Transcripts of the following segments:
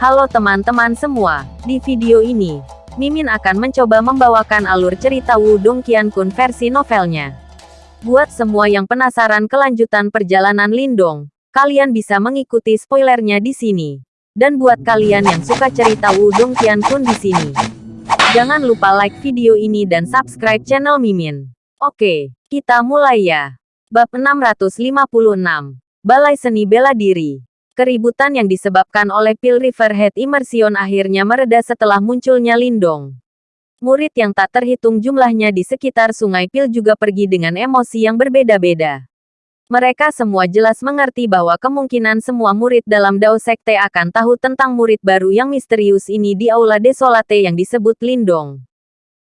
Halo teman-teman semua, di video ini, Mimin akan mencoba membawakan alur cerita Wudong Qiankun versi novelnya. Buat semua yang penasaran kelanjutan perjalanan Lindong, kalian bisa mengikuti spoilernya di sini. Dan buat kalian yang suka cerita Wudong Qiankun di sini, jangan lupa like video ini dan subscribe channel Mimin. Oke, kita mulai ya. Bab 656. Balai Seni Bela Diri Keributan yang disebabkan oleh Pil Riverhead Immersion akhirnya mereda setelah munculnya Lindong. Murid yang tak terhitung jumlahnya di sekitar sungai Pil juga pergi dengan emosi yang berbeda-beda. Mereka semua jelas mengerti bahwa kemungkinan semua murid dalam Dao Sekte akan tahu tentang murid baru yang misterius ini di Aula Desolate yang disebut Lindong.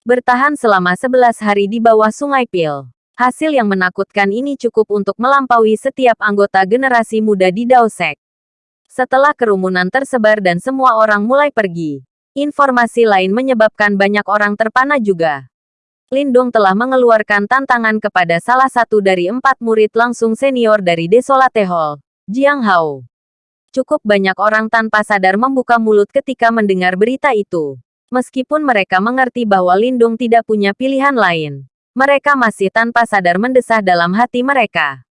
Bertahan selama 11 hari di bawah sungai Pil. Hasil yang menakutkan ini cukup untuk melampaui setiap anggota generasi muda di Dao Sek. Setelah kerumunan tersebar dan semua orang mulai pergi, informasi lain menyebabkan banyak orang terpana juga. Lindung telah mengeluarkan tantangan kepada salah satu dari empat murid langsung senior dari Desolate Hall, Jiang Hao. Cukup banyak orang tanpa sadar membuka mulut ketika mendengar berita itu. Meskipun mereka mengerti bahwa Lindung tidak punya pilihan lain, mereka masih tanpa sadar mendesah dalam hati mereka.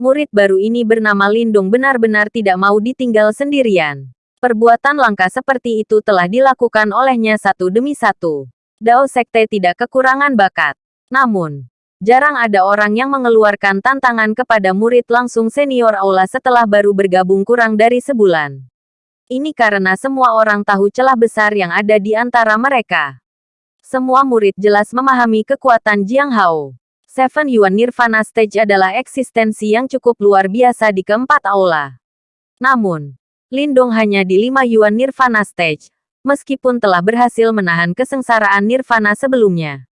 Murid baru ini bernama Lindung benar-benar tidak mau ditinggal sendirian. Perbuatan langka seperti itu telah dilakukan olehnya satu demi satu. Dao Sekte tidak kekurangan bakat. Namun, jarang ada orang yang mengeluarkan tantangan kepada murid langsung senior aula setelah baru bergabung kurang dari sebulan. Ini karena semua orang tahu celah besar yang ada di antara mereka. Semua murid jelas memahami kekuatan Jiang Hao. Seven Yuan Nirvana Stage adalah eksistensi yang cukup luar biasa di keempat aula. Namun, Lindong hanya di lima Yuan Nirvana Stage, meskipun telah berhasil menahan kesengsaraan Nirvana sebelumnya.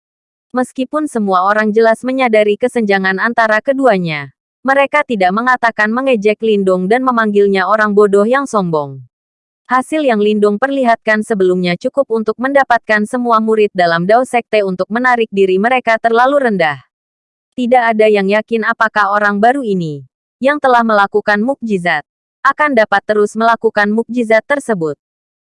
Meskipun semua orang jelas menyadari kesenjangan antara keduanya, mereka tidak mengatakan mengejek Lindong dan memanggilnya orang bodoh yang sombong. Hasil yang Lindong perlihatkan sebelumnya cukup untuk mendapatkan semua murid dalam Dao Sekte untuk menarik diri mereka terlalu rendah. Tidak ada yang yakin apakah orang baru ini, yang telah melakukan mukjizat, akan dapat terus melakukan mukjizat tersebut.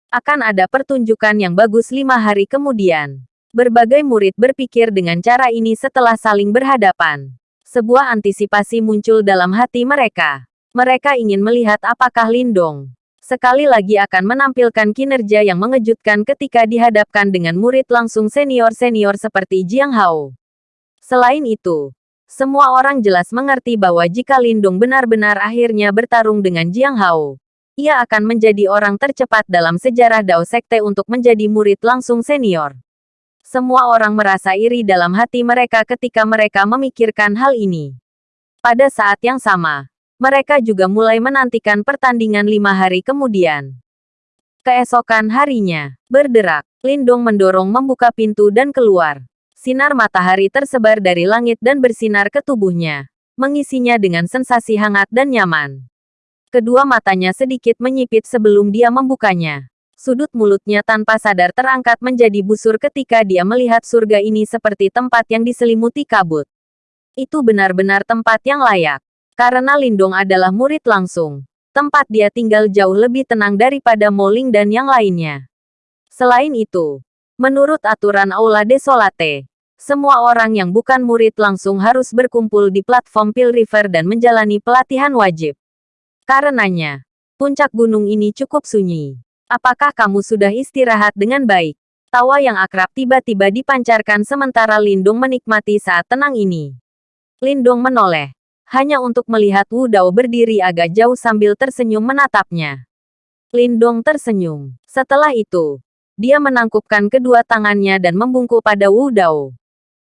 Akan ada pertunjukan yang bagus lima hari kemudian. Berbagai murid berpikir dengan cara ini setelah saling berhadapan. Sebuah antisipasi muncul dalam hati mereka. Mereka ingin melihat apakah Lindong sekali lagi akan menampilkan kinerja yang mengejutkan ketika dihadapkan dengan murid langsung senior-senior seperti Jiang Hao. Selain itu, semua orang jelas mengerti bahwa jika Lindung benar-benar akhirnya bertarung dengan Jiang Hao, ia akan menjadi orang tercepat dalam sejarah Dao Sekte untuk menjadi murid langsung senior. Semua orang merasa iri dalam hati mereka ketika mereka memikirkan hal ini. Pada saat yang sama, mereka juga mulai menantikan pertandingan lima hari kemudian. Keesokan harinya, berderak, Lindong mendorong membuka pintu dan keluar. Sinar matahari tersebar dari langit dan bersinar ke tubuhnya, mengisinya dengan sensasi hangat dan nyaman. Kedua matanya sedikit menyipit sebelum dia membukanya. Sudut mulutnya tanpa sadar terangkat menjadi busur ketika dia melihat surga ini seperti tempat yang diselimuti kabut. Itu benar-benar tempat yang layak. Karena Lindong adalah murid langsung. Tempat dia tinggal jauh lebih tenang daripada Moling dan yang lainnya. Selain itu, menurut aturan Aula Desolate, semua orang yang bukan murid langsung harus berkumpul di platform Pil River dan menjalani pelatihan wajib. Karenanya, puncak gunung ini cukup sunyi. Apakah kamu sudah istirahat dengan baik? Tawa yang akrab tiba-tiba dipancarkan sementara Lindung menikmati saat tenang ini. Lindung menoleh, hanya untuk melihat Wu Dao berdiri agak jauh sambil tersenyum menatapnya. Lindong tersenyum. Setelah itu, dia menangkupkan kedua tangannya dan membungkuk pada Wu Dao.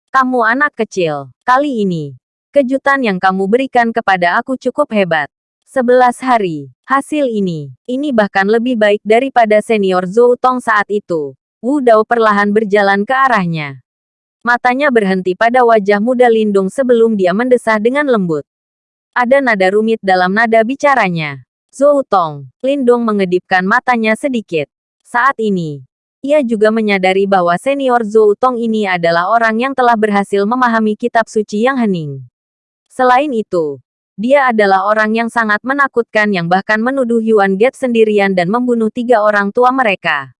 Kamu anak kecil. Kali ini, kejutan yang kamu berikan kepada aku cukup hebat. Sebelas hari. Hasil ini, ini bahkan lebih baik daripada senior Zhou Tong saat itu. Wu Dao perlahan berjalan ke arahnya. Matanya berhenti pada wajah muda Lindung sebelum dia mendesah dengan lembut. Ada nada rumit dalam nada bicaranya. Zhou Tong, Lindung mengedipkan matanya sedikit. Saat ini, ia juga menyadari bahwa senior Zhou Tong ini adalah orang yang telah berhasil memahami kitab suci yang hening. Selain itu, Dia adalah orang yang sangat menakutkan yang bahkan menuduh Yuan Get sendirian dan membunuh tiga orang tua mereka.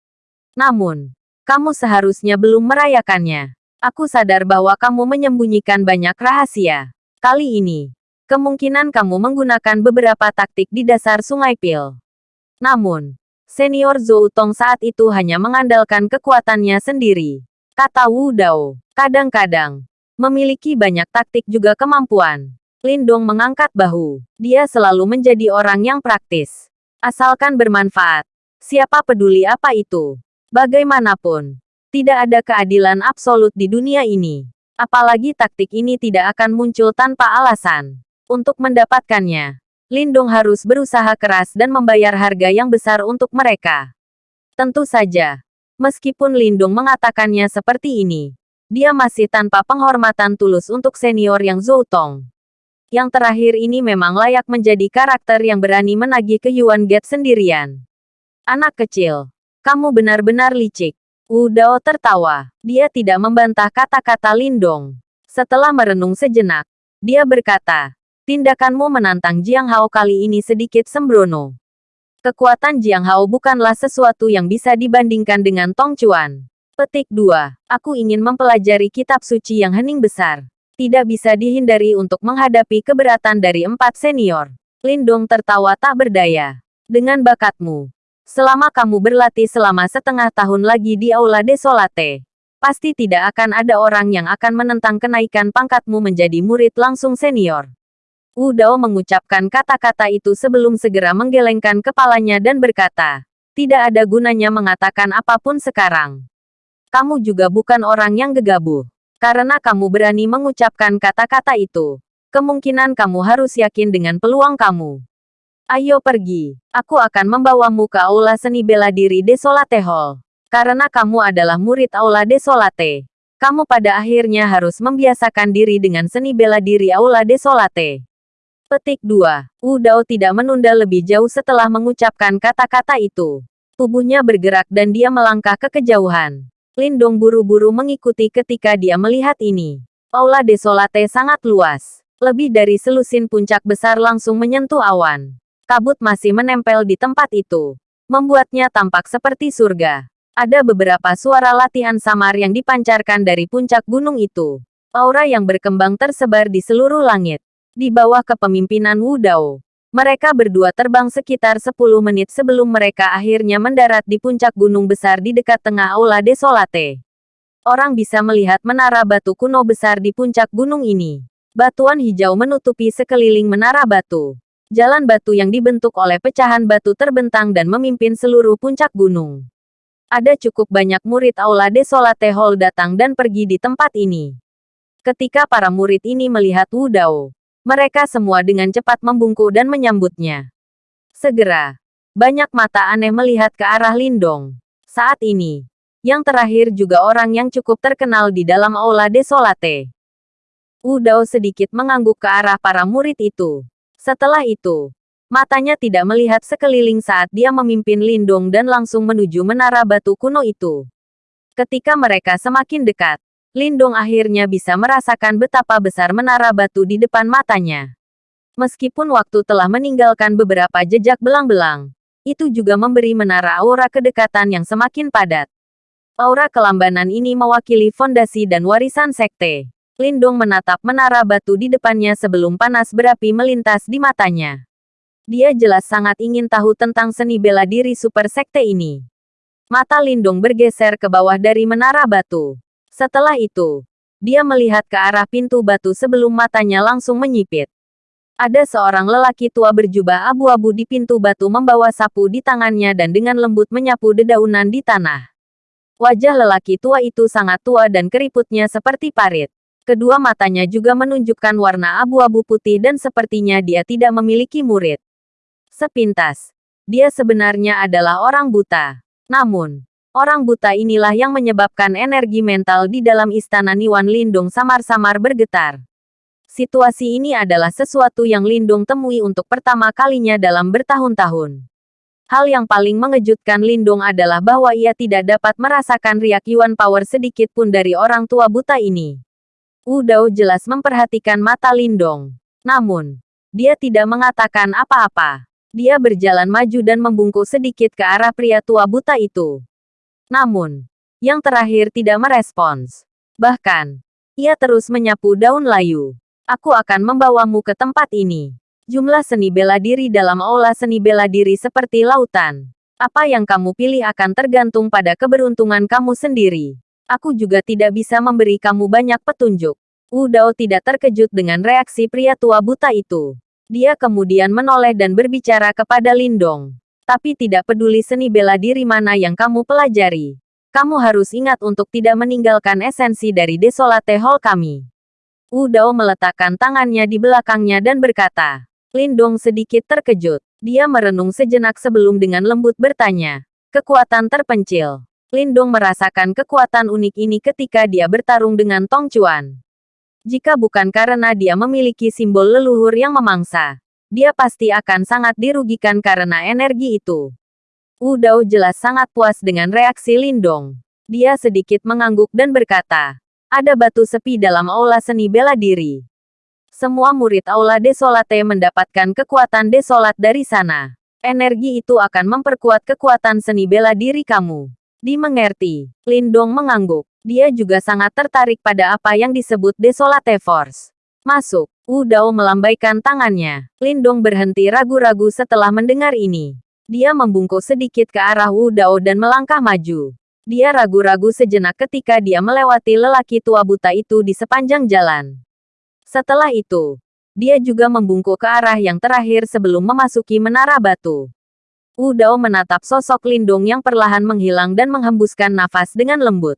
Namun, kamu seharusnya belum merayakannya. Aku sadar bahwa kamu menyembunyikan banyak rahasia. Kali ini, kemungkinan kamu menggunakan beberapa taktik di dasar Sungai Pil. Namun, senior Zhou Tong saat itu hanya mengandalkan kekuatannya sendiri. Kata Wu Dao, kadang-kadang, memiliki banyak taktik juga kemampuan. Lindong mengangkat bahu. Dia selalu menjadi orang yang praktis. Asalkan bermanfaat. Siapa peduli apa itu? Bagaimanapun, tidak ada keadilan absolut di dunia ini. Apalagi taktik ini tidak akan muncul tanpa alasan. Untuk mendapatkannya, Lindung harus berusaha keras dan membayar harga yang besar untuk mereka. Tentu saja, meskipun Lindung mengatakannya seperti ini, dia masih tanpa penghormatan tulus untuk senior yang Zhou Tong. Yang terakhir ini memang layak menjadi karakter yang berani menagih ke Yuan Get sendirian. Anak kecil, kamu benar-benar licik. Wu Dao tertawa. Dia tidak membantah kata-kata Lindong. Setelah merenung sejenak, dia berkata, tindakanmu menantang Jiang Hao kali ini sedikit sembrono. Kekuatan Jiang Hao bukanlah sesuatu yang bisa dibandingkan dengan Tong Chuan. Petik 2. Aku ingin mempelajari kitab suci yang hening besar. Tidak bisa dihindari untuk menghadapi keberatan dari empat senior. Lindong tertawa tak berdaya. Dengan bakatmu, Selama kamu berlatih selama setengah tahun lagi di Aula Desolate, pasti tidak akan ada orang yang akan menentang kenaikan pangkatmu menjadi murid langsung senior. Wu Dao mengucapkan kata-kata itu sebelum segera menggelengkan kepalanya dan berkata, tidak ada gunanya mengatakan apa pun sekarang. Kamu juga bukan orang yang gegabah. Karena kamu berani mengucapkan kata-kata itu, kemungkinan kamu harus yakin dengan peluang kamu. Ayo pergi. Aku akan membawamu ke Aula Seni Bela Diri Desolate Hall. Karena kamu adalah murid Aula Desolate. Kamu pada akhirnya harus membiasakan diri dengan seni bela diri Aula Desolate. Petik 2. Wu Dao tidak menunda lebih jauh setelah mengucapkan kata-kata itu. Tubuhnya bergerak dan dia melangkah ke kejauhan. Lindong buru-buru mengikuti ketika dia melihat ini. Aula Desolate sangat luas. Lebih dari selusin puncak besar langsung menyentuh awan kabut masih menempel di tempat itu. Membuatnya tampak seperti surga. Ada beberapa suara latihan samar yang dipancarkan dari puncak gunung itu. Aura yang berkembang tersebar di seluruh langit. Di bawah kepemimpinan Wu Dao. Mereka berdua terbang sekitar 10 menit sebelum mereka akhirnya mendarat di puncak gunung besar di dekat tengah Aula Desolate. Orang bisa melihat menara batu kuno besar di puncak gunung ini. Batuan hijau menutupi sekeliling menara batu. Jalan batu yang dibentuk oleh pecahan batu terbentang dan memimpin seluruh puncak gunung. Ada cukup banyak murid Aula Desolate Hall datang dan pergi di tempat ini. Ketika para murid ini melihat Wu Dao, mereka semua dengan cepat membungkuk dan menyambutnya. Segera, banyak mata aneh melihat ke arah Lindong. Saat ini, yang terakhir juga orang yang cukup terkenal di dalam Aula Desolate. Wu Dao sedikit mengangguk ke arah para murid itu. Setelah itu, matanya tidak melihat sekeliling saat dia memimpin Lindong dan langsung menuju menara batu kuno itu. Ketika mereka semakin dekat, Lindong akhirnya bisa merasakan betapa besar menara batu di depan matanya. Meskipun waktu telah meninggalkan beberapa jejak belang-belang, itu juga memberi menara aura kedekatan yang semakin padat. Aura kelambanan ini mewakili fondasi dan warisan sekte. Lindong menatap menara batu di depannya sebelum panas berapi melintas di matanya. Dia jelas sangat ingin tahu tentang seni bela diri super sekte ini. Mata Lindong bergeser ke bawah dari menara batu. Setelah itu, dia melihat ke arah pintu batu sebelum matanya langsung menyipit. Ada seorang lelaki tua berjubah abu-abu di pintu batu membawa sapu di tangannya dan dengan lembut menyapu dedaunan di tanah. Wajah lelaki tua itu sangat tua dan keriputnya seperti parit. Kedua matanya juga menunjukkan warna abu-abu putih dan sepertinya dia tidak memiliki murid. Sepintas, dia sebenarnya adalah orang buta. Namun, orang buta inilah yang menyebabkan energi mental di dalam istana Niwan Lindung samar-samar bergetar. Situasi ini adalah sesuatu yang Lindung temui untuk pertama kalinya dalam bertahun-tahun. Hal yang paling mengejutkan Lindung adalah bahwa ia tidak dapat merasakan riak Yuan Power sedikit pun dari orang tua buta ini. Wu Dao jelas memperhatikan mata Lindong. Namun, Dia tidak mengatakan apa-apa. Dia berjalan maju dan membungkuk sedikit ke arah pria tua buta itu. Namun, yang terakhir tidak merespons. Bahkan, ia terus menyapu daun layu. Aku akan membawamu ke tempat ini. Jumlah seni bela diri dalam aula seni bela diri seperti lautan. Apa yang kamu pilih akan tergantung pada keberuntungan kamu sendiri. Aku juga tidak bisa memberi kamu banyak petunjuk. Wu Dao tidak terkejut dengan reaksi pria tua buta itu. Dia kemudian menoleh dan berbicara kepada Lindong. Tapi tidak peduli seni bela diri mana yang kamu pelajari. Kamu harus ingat untuk tidak meninggalkan esensi dari Desolate Hall kami. Wu Dao meletakkan tangannya di belakangnya dan berkata. Lindong sedikit terkejut. Dia merenung sejenak sebelum dengan lembut bertanya. Kekuatan terpencil. Lindong merasakan kekuatan unik ini ketika dia bertarung dengan Tong Chuan. Jika bukan karena dia memiliki simbol leluhur yang memangsa, dia pasti akan sangat dirugikan karena energi itu. Wu Dao jelas sangat puas dengan reaksi Lindong. Dia sedikit mengangguk dan berkata, ada batu sepi dalam aula seni bela diri. Semua murid aula desolate mendapatkan kekuatan desolat dari sana. Energi itu akan memperkuat kekuatan seni bela diri kamu. Dimengerti, Lindong mengangguk. Dia juga sangat tertarik pada apa yang disebut Desolate Force. Masuk. Wu Dao melambaikan tangannya. Lindong berhenti ragu-ragu setelah mendengar ini. Dia membungkuk sedikit ke arah Wu Dao dan melangkah maju. Dia ragu-ragu sejenak ketika dia melewati lelaki tua buta itu di sepanjang jalan. Setelah itu, dia juga membungkuk ke arah yang terakhir sebelum memasuki menara batu. Wu Dao menatap sosok Lindong yang perlahan menghilang dan menghembuskan nafas dengan lembut.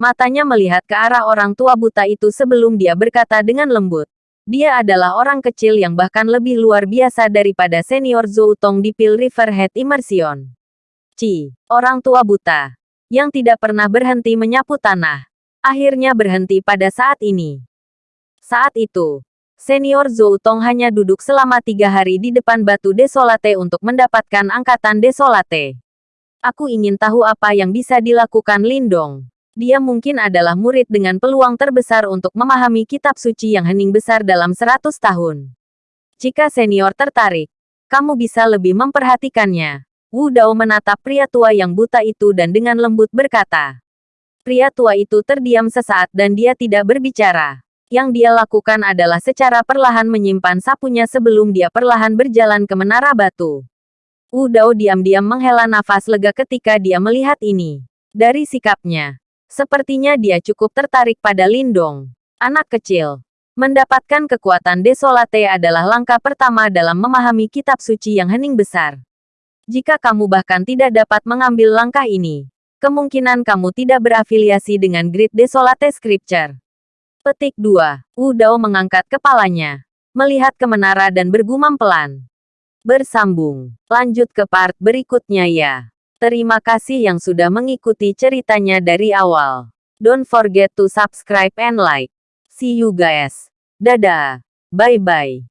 Matanya melihat ke arah orang tua buta itu sebelum dia berkata dengan lembut. Dia adalah orang kecil yang bahkan lebih luar biasa daripada senior Zhou Tong di Pil Riverhead Immersion. Ci, orang tua buta, yang tidak pernah berhenti menyapu tanah, akhirnya berhenti pada saat ini. Saat itu, senior Zhou Tong hanya duduk selama tiga hari di depan batu desolate untuk mendapatkan angkatan desolate. Aku ingin tahu apa yang bisa dilakukan Lindong. Dia mungkin adalah murid dengan peluang terbesar untuk memahami kitab suci yang hening besar dalam seratus tahun. Jika senior tertarik, kamu bisa lebih memperhatikannya. Wu Dao menatap pria tua yang buta itu dan dengan lembut berkata. Pria tua itu terdiam sesaat dan dia tidak berbicara. Yang dia lakukan adalah secara perlahan menyimpan sapunya sebelum dia perlahan berjalan ke menara batu. Wu Dao diam-diam menghela nafas lega ketika dia melihat ini. Dari sikapnya, Sepertinya dia cukup tertarik pada Lindong. Anak kecil. Mendapatkan kekuatan desolate adalah langkah pertama dalam memahami kitab suci yang hening besar. Jika kamu bahkan tidak dapat mengambil langkah ini, kemungkinan kamu tidak berafiliasi dengan Grid Desolate Scripture. Petik 2. Wu Dao mengangkat kepalanya, melihat ke menara dan bergumam pelan. Bersambung. Lanjut ke part berikutnya ya. Terima kasih yang sudah mengikuti ceritanya dari awal. Don't forget to subscribe and like. See you guys. Dadah. Bye-bye.